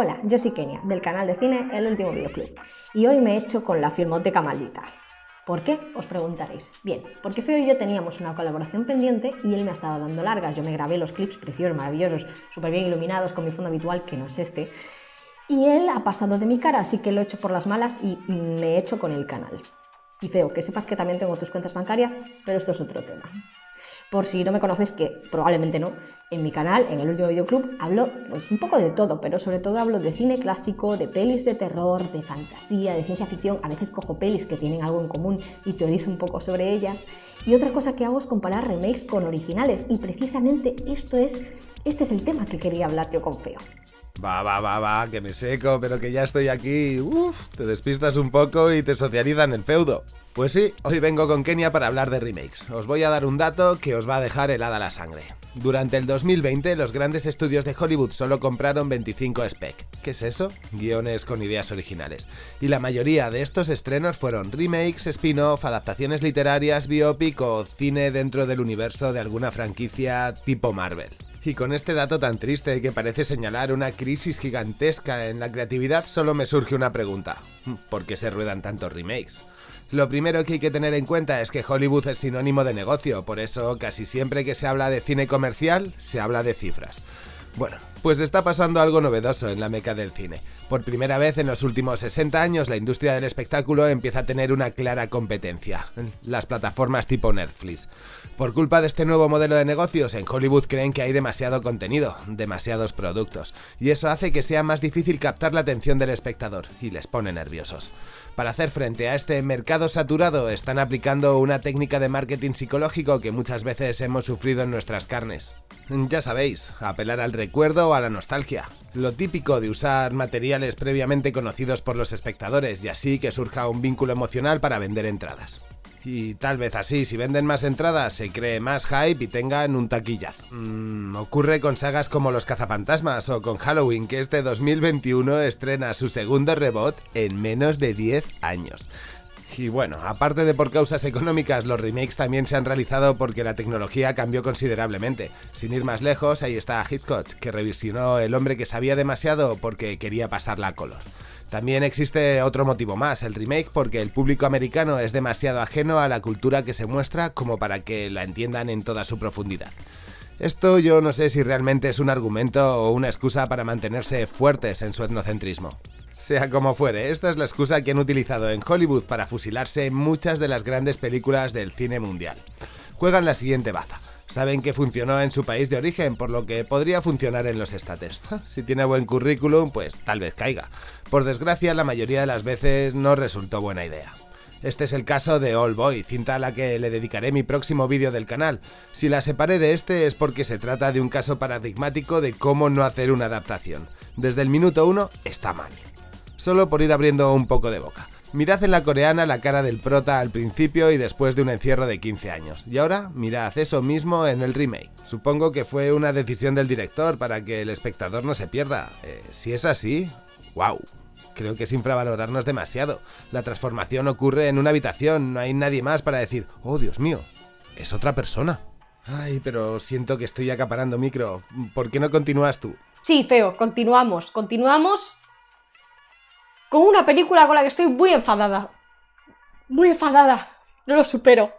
Hola, yo soy Kenia, del canal de cine El Último Videoclub, y hoy me he hecho con la filmoteca maldita. ¿Por qué? Os preguntaréis. Bien, porque Feo y yo teníamos una colaboración pendiente y él me ha estado dando largas. Yo me grabé los clips preciosos, maravillosos, súper bien iluminados con mi fondo habitual, que no es este. Y él ha pasado de mi cara, así que lo he hecho por las malas y me he hecho con el canal. Y Feo, que sepas que también tengo tus cuentas bancarias, pero esto es otro tema. Por si no me conoces, que probablemente no, en mi canal, en el último videoclub, hablo pues un poco de todo, pero sobre todo hablo de cine clásico, de pelis de terror, de fantasía, de ciencia ficción, a veces cojo pelis que tienen algo en común y teorizo un poco sobre ellas. Y otra cosa que hago es comparar remakes con originales, y precisamente esto es, este es el tema que quería hablar yo con Feo. Va, va, va, va, que me seco, pero que ya estoy aquí. Uf, te despistas un poco y te socializan el feudo. Pues sí, hoy vengo con Kenia para hablar de remakes. Os voy a dar un dato que os va a dejar helada la sangre. Durante el 2020, los grandes estudios de Hollywood solo compraron 25 spec. ¿Qué es eso? Guiones con ideas originales. Y la mayoría de estos estrenos fueron remakes, spin-off, adaptaciones literarias, biopic o cine dentro del universo de alguna franquicia tipo Marvel. Y con este dato tan triste que parece señalar una crisis gigantesca en la creatividad, solo me surge una pregunta. ¿Por qué se ruedan tantos remakes? Lo primero que hay que tener en cuenta es que Hollywood es sinónimo de negocio, por eso casi siempre que se habla de cine comercial, se habla de cifras. Bueno, pues está pasando algo novedoso en la meca del cine. Por primera vez en los últimos 60 años la industria del espectáculo empieza a tener una clara competencia, las plataformas tipo Netflix. Por culpa de este nuevo modelo de negocios, en Hollywood creen que hay demasiado contenido, demasiados productos, y eso hace que sea más difícil captar la atención del espectador, y les pone nerviosos. Para hacer frente a este mercado saturado están aplicando una técnica de marketing psicológico que muchas veces hemos sufrido en nuestras carnes. Ya sabéis, apelar al recuerdo o a la nostalgia. Lo típico de usar materiales previamente conocidos por los espectadores y así que surja un vínculo emocional para vender entradas. Y tal vez así, si venden más entradas, se cree más hype y tengan un taquillazo. Mm, ocurre con sagas como Los Cazafantasmas o con Halloween, que este 2021 estrena su segundo rebot en menos de 10 años. Y bueno, aparte de por causas económicas, los remakes también se han realizado porque la tecnología cambió considerablemente. Sin ir más lejos, ahí está Hitchcock, que revisionó El hombre que sabía demasiado porque quería pasarla a color. También existe otro motivo más, el remake, porque el público americano es demasiado ajeno a la cultura que se muestra como para que la entiendan en toda su profundidad. Esto yo no sé si realmente es un argumento o una excusa para mantenerse fuertes en su etnocentrismo. Sea como fuere, esta es la excusa que han utilizado en Hollywood para fusilarse muchas de las grandes películas del cine mundial. Juegan la siguiente baza. Saben que funcionó en su país de origen, por lo que podría funcionar en los estates. Si tiene buen currículum, pues tal vez caiga. Por desgracia, la mayoría de las veces no resultó buena idea. Este es el caso de All Boy, cinta a la que le dedicaré mi próximo vídeo del canal. Si la separé de este es porque se trata de un caso paradigmático de cómo no hacer una adaptación. Desde el minuto 1 está mal. Solo por ir abriendo un poco de boca. Mirad en la coreana la cara del prota al principio y después de un encierro de 15 años. Y ahora mirad eso mismo en el remake. Supongo que fue una decisión del director para que el espectador no se pierda. Eh, si es así, wow. Creo que es infravalorarnos demasiado. La transformación ocurre en una habitación, no hay nadie más para decir, oh Dios mío, es otra persona. Ay, pero siento que estoy acaparando micro. ¿Por qué no continúas tú? Sí, feo, continuamos, continuamos con una película con la que estoy muy enfadada. Muy enfadada. No lo supero.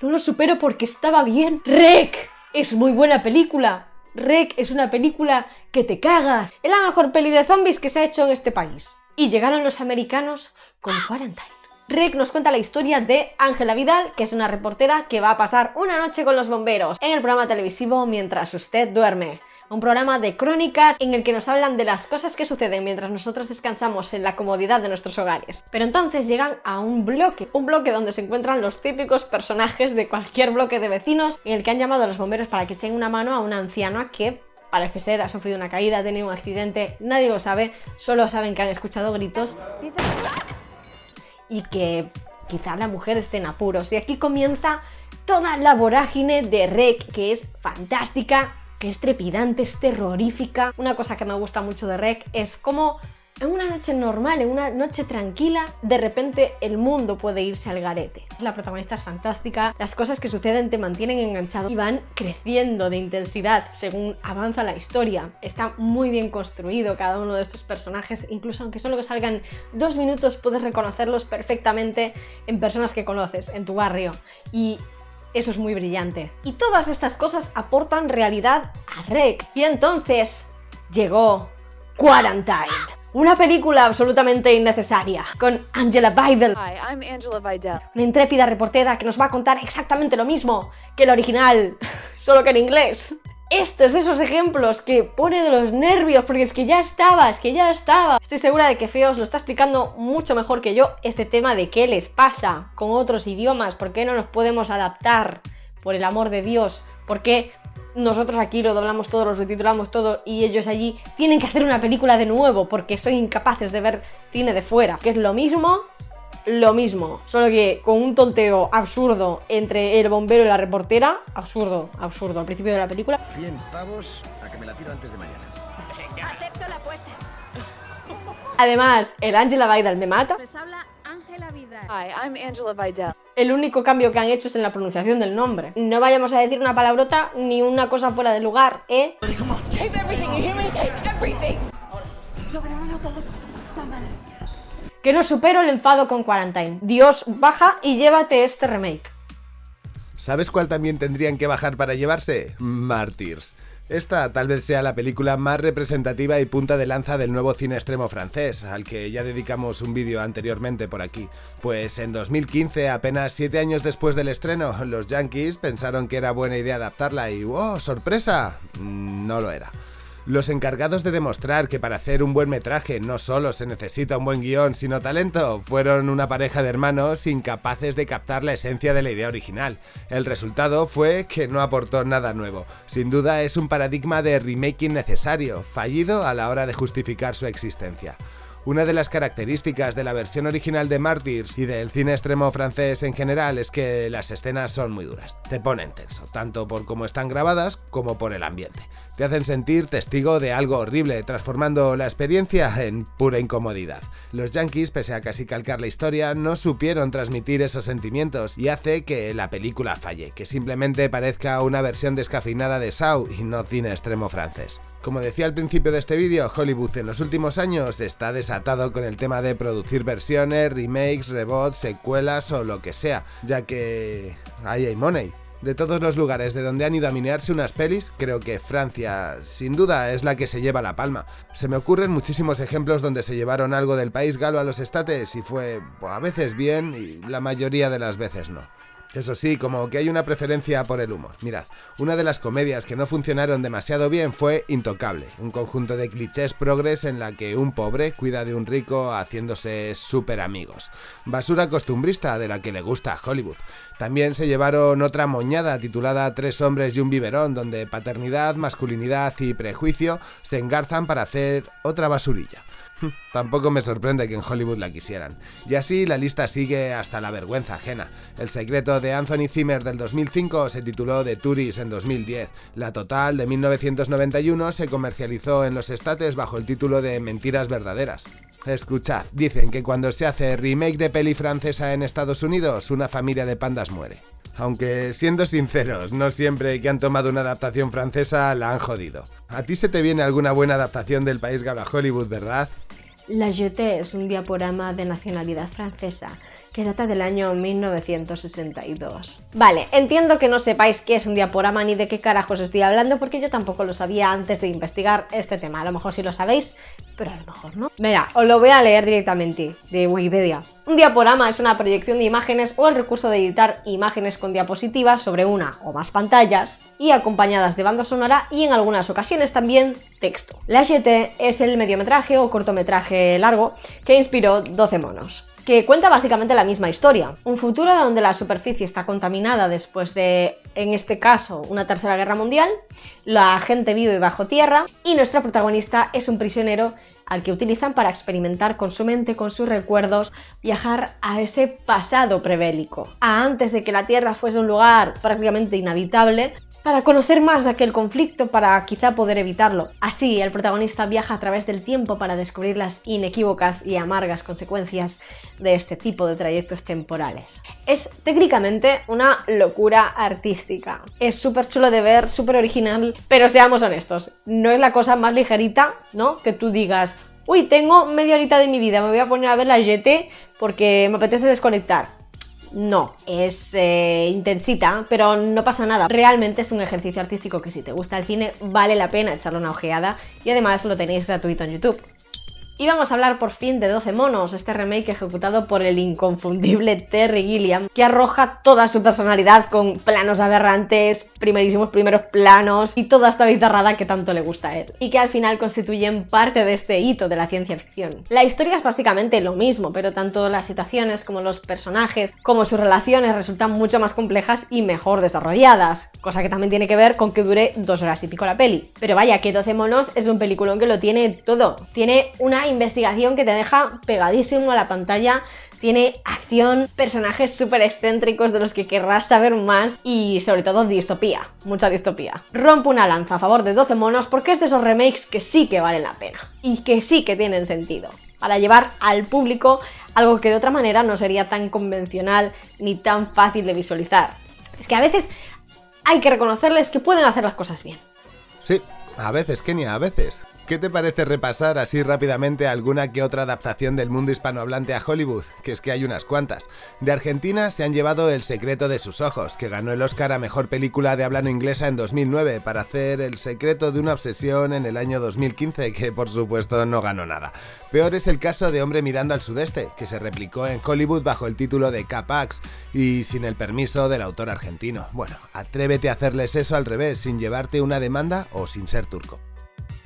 No lo supero porque estaba bien. ¡Rec! Es muy buena película. Rec es una película que te cagas. Es la mejor peli de zombies que se ha hecho en este país. Y llegaron los americanos con Quarantine. Rec nos cuenta la historia de Ángela Vidal, que es una reportera que va a pasar una noche con los bomberos en el programa televisivo mientras usted duerme un programa de crónicas en el que nos hablan de las cosas que suceden mientras nosotros descansamos en la comodidad de nuestros hogares. Pero entonces llegan a un bloque, un bloque donde se encuentran los típicos personajes de cualquier bloque de vecinos en el que han llamado a los bomberos para que echen una mano a una anciana que parece ser ha sufrido una caída, ha tenido un accidente, nadie lo sabe, solo saben que han escuchado gritos y que quizá la mujer esté en apuros. Y aquí comienza toda la vorágine de Rec, que es fantástica, que es trepidante, es terrorífica. Una cosa que me gusta mucho de Rec es cómo en una noche normal, en una noche tranquila, de repente el mundo puede irse al garete. La protagonista es fantástica, las cosas que suceden te mantienen enganchado y van creciendo de intensidad según avanza la historia. Está muy bien construido cada uno de estos personajes, incluso aunque solo que salgan dos minutos puedes reconocerlos perfectamente en personas que conoces, en tu barrio. Y eso es muy brillante. Y todas estas cosas aportan realidad a Rec. Y entonces llegó Quarantine. Una película absolutamente innecesaria, con Angela Vidal. Hi, I'm Angela Vidal. Una intrépida reportera que nos va a contar exactamente lo mismo que el original, solo que en inglés. Esto es de esos ejemplos que pone de los nervios, porque es que ya estaba, es que ya estaba. Estoy segura de que Feos lo está explicando mucho mejor que yo este tema de qué les pasa con otros idiomas, por qué no nos podemos adaptar, por el amor de Dios, por qué nosotros aquí lo doblamos todo, lo subtitulamos todo y ellos allí tienen que hacer una película de nuevo porque son incapaces de ver cine de fuera. Que es lo mismo, lo mismo, solo que con un tonteo absurdo entre el bombero y la reportera, absurdo, absurdo, al principio de la película. 100 pavos a que me la tiro antes de mañana. Acepto la apuesta. Además, el Angela Vidal me mata. Les habla Ángela Vidal. Hi, I'm Angela Vidal. El único cambio que han hecho es en la pronunciación del nombre. No vayamos a decir una palabrota ni una cosa fuera de lugar, ¿eh? Tape everything, you hear me? Tape everything. Que no supero el enfado con Quarantine. Dios, baja y llévate este remake. ¿Sabes cuál también tendrían que bajar para llevarse? Martyrs. Esta tal vez sea la película más representativa y punta de lanza del nuevo cine extremo francés, al que ya dedicamos un vídeo anteriormente por aquí. Pues en 2015, apenas 7 años después del estreno, los Yankees pensaron que era buena idea adaptarla y ¡oh, sorpresa! No lo era. Los encargados de demostrar que para hacer un buen metraje no solo se necesita un buen guion, sino talento, fueron una pareja de hermanos incapaces de captar la esencia de la idea original. El resultado fue que no aportó nada nuevo. Sin duda es un paradigma de remake innecesario, fallido a la hora de justificar su existencia. Una de las características de la versión original de Martyrs y del cine extremo francés en general es que las escenas son muy duras. Te ponen tenso, tanto por cómo están grabadas como por el ambiente. Te hacen sentir testigo de algo horrible, transformando la experiencia en pura incomodidad. Los Yankees, pese a casi calcar la historia, no supieron transmitir esos sentimientos y hace que la película falle, que simplemente parezca una versión descafeinada de Saw y no cine extremo francés. Como decía al principio de este vídeo, Hollywood en los últimos años está desatado con el tema de producir versiones, remakes, reboots, secuelas o lo que sea, ya que ahí hay money. De todos los lugares de donde han ido a minearse unas pelis, creo que Francia, sin duda, es la que se lleva la palma. Se me ocurren muchísimos ejemplos donde se llevaron algo del país galo a los estates y fue pues, a veces bien y la mayoría de las veces no. Eso sí, como que hay una preferencia por el humor. Mirad, una de las comedias que no funcionaron demasiado bien fue Intocable, un conjunto de clichés progres en la que un pobre cuida de un rico haciéndose súper amigos. Basura costumbrista de la que le gusta Hollywood. También se llevaron otra moñada titulada Tres hombres y un biberón, donde paternidad, masculinidad y prejuicio se engarzan para hacer otra basurilla. Tampoco me sorprende que en Hollywood la quisieran. Y así la lista sigue hasta la vergüenza ajena. El secreto de Anthony Zimmer del 2005 se tituló The Tourist en 2010. La Total de 1991 se comercializó en los estates bajo el título de Mentiras verdaderas. Escuchad, dicen que cuando se hace remake de peli francesa en Estados Unidos, una familia de pandas muere. Aunque, siendo sinceros, no siempre que han tomado una adaptación francesa la han jodido. ¿A ti se te viene alguna buena adaptación del país galo a Hollywood, verdad? La Jetée es un diaporama de nacionalidad francesa que data del año 1962. Vale, entiendo que no sepáis qué es un diaporama ni de qué carajos estoy hablando porque yo tampoco lo sabía antes de investigar este tema. A lo mejor sí lo sabéis, pero a lo mejor no. Mira, os lo voy a leer directamente de Wikipedia. Un diaporama es una proyección de imágenes o el recurso de editar imágenes con diapositivas sobre una o más pantallas y acompañadas de banda sonora y en algunas ocasiones también texto. La GT es el mediometraje o cortometraje largo que inspiró 12 monos que cuenta básicamente la misma historia. Un futuro donde la superficie está contaminada después de, en este caso, una tercera guerra mundial, la gente vive bajo tierra y nuestra protagonista es un prisionero al que utilizan para experimentar con su mente, con sus recuerdos, viajar a ese pasado prebélico, a antes de que la Tierra fuese un lugar prácticamente inhabitable, para conocer más de aquel conflicto, para quizá poder evitarlo. Así, el protagonista viaja a través del tiempo para descubrir las inequívocas y amargas consecuencias de este tipo de trayectos temporales. Es técnicamente una locura artística. Es súper chulo de ver, súper original, pero seamos honestos, no es la cosa más ligerita, ¿no? Que tú digas, uy, tengo media horita de mi vida, me voy a poner a ver la GT porque me apetece desconectar. No, es eh, intensita, pero no pasa nada. Realmente es un ejercicio artístico que si te gusta el cine vale la pena echarle una ojeada y además lo tenéis gratuito en YouTube. Y vamos a hablar por fin de 12 monos, este remake ejecutado por el inconfundible Terry Gilliam, que arroja toda su personalidad con planos aberrantes, primerísimos primeros planos y toda esta guitarrada que tanto le gusta a él, y que al final constituyen parte de este hito de la ciencia ficción. La historia es básicamente lo mismo, pero tanto las situaciones como los personajes, como sus relaciones resultan mucho más complejas y mejor desarrolladas, cosa que también tiene que ver con que dure dos horas y pico la peli. Pero vaya, que 12 monos es un peliculón que lo tiene todo. Tiene una investigación que te deja pegadísimo a la pantalla, tiene acción, personajes súper excéntricos de los que querrás saber más y sobre todo distopía, mucha distopía. Rompo una lanza a favor de 12 monos porque es de esos remakes que sí que valen la pena y que sí que tienen sentido para llevar al público algo que de otra manera no sería tan convencional ni tan fácil de visualizar. Es que a veces hay que reconocerles que pueden hacer las cosas bien. Sí, a veces, Kenia, a veces. ¿Qué te parece repasar así rápidamente alguna que otra adaptación del mundo hispanohablante a Hollywood? Que es que hay unas cuantas. De Argentina se han llevado El secreto de sus ojos, que ganó el Oscar a Mejor Película de habla no inglesa en 2009 para hacer El secreto de una obsesión en el año 2015, que por supuesto no ganó nada. Peor es el caso de Hombre mirando al sudeste, que se replicó en Hollywood bajo el título de Capax y sin el permiso del autor argentino. Bueno, atrévete a hacerles eso al revés, sin llevarte una demanda o sin ser turco.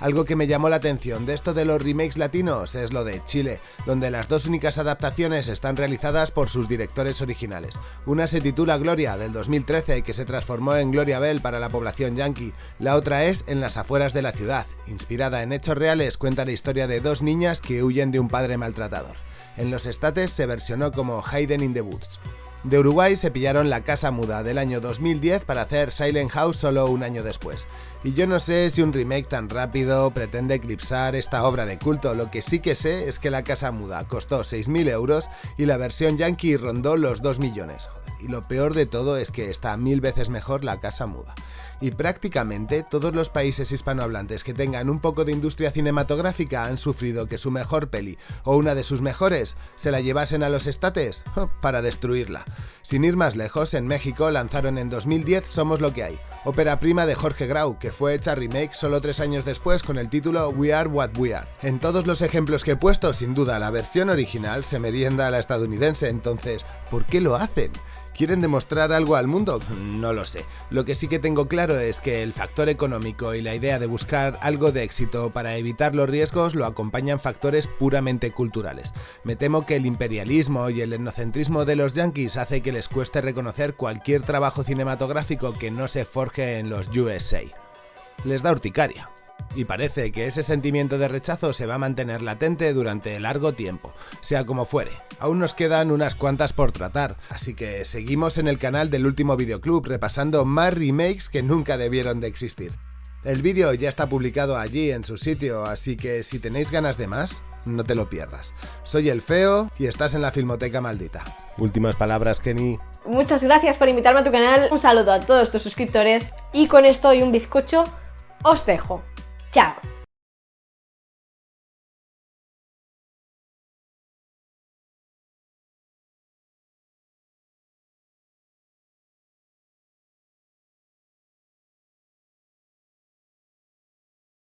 Algo que me llamó la atención de esto de los remakes latinos es lo de Chile, donde las dos únicas adaptaciones están realizadas por sus directores originales. Una se titula Gloria, del 2013, que se transformó en Gloria Bell para la población yankee. La otra es En las afueras de la ciudad, inspirada en hechos reales, cuenta la historia de dos niñas que huyen de un padre maltratador. En los estates se versionó como Hayden in the Woods. De Uruguay se pillaron La Casa Muda del año 2010 para hacer Silent House solo un año después. Y yo no sé si un remake tan rápido pretende eclipsar esta obra de culto, lo que sí que sé es que La Casa Muda costó 6.000 euros y la versión yankee rondó los 2 millones. Y lo peor de todo es que está mil veces mejor La Casa Muda y prácticamente todos los países hispanohablantes que tengan un poco de industria cinematográfica han sufrido que su mejor peli o una de sus mejores se la llevasen a los estates para destruirla. Sin ir más lejos, en México lanzaron en 2010 Somos lo que hay, ópera prima de Jorge Grau, que fue hecha remake solo tres años después con el título We Are What We Are. En todos los ejemplos que he puesto, sin duda la versión original se merienda a la estadounidense, entonces, ¿por qué lo hacen? ¿Quieren demostrar algo al mundo? No lo sé. Lo que sí que tengo claro es que el factor económico y la idea de buscar algo de éxito para evitar los riesgos lo acompañan factores puramente culturales. Me temo que el imperialismo y el etnocentrismo de los yankees hace que les cueste reconocer cualquier trabajo cinematográfico que no se forje en los USA. Les da urticaria y parece que ese sentimiento de rechazo se va a mantener latente durante largo tiempo, sea como fuere. Aún nos quedan unas cuantas por tratar, así que seguimos en el canal del último videoclub repasando más remakes que nunca debieron de existir. El vídeo ya está publicado allí en su sitio, así que si tenéis ganas de más, no te lo pierdas. Soy el Feo y estás en la Filmoteca Maldita. Últimas palabras, Kenny. Muchas gracias por invitarme a tu canal, un saludo a todos tus suscriptores y con esto y un bizcocho os dejo. 教。